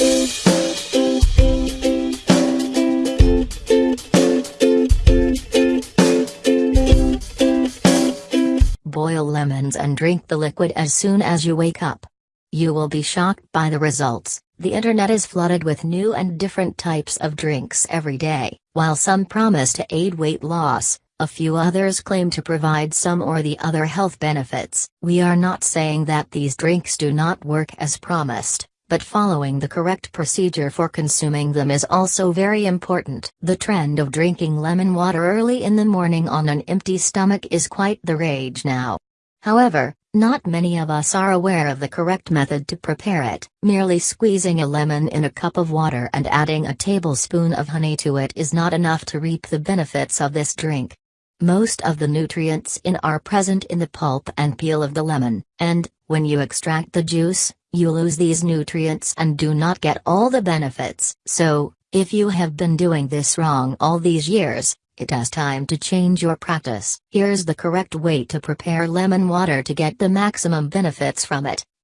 Boil lemons and drink the liquid as soon as you wake up. You will be shocked by the results. The internet is flooded with new and different types of drinks every day. While some promise to aid weight loss, a few others claim to provide some or the other health benefits. We are not saying that these drinks do not work as promised, but following the correct procedure for consuming them is also very important. The trend of drinking lemon water early in the morning on an empty stomach is quite the rage now. However, not many of us are aware of the correct method to prepare it. Merely squeezing a lemon in a cup of water and adding a tablespoon of honey to it is not enough to reap the benefits of this drink. Most of the nutrients in are present in the pulp and peel of the lemon, and, when you extract the juice, you lose these nutrients and do not get all the benefits. So, if you have been doing this wrong all these years, it is time to change your practice. Here's the correct way to prepare lemon water to get the maximum benefits from it.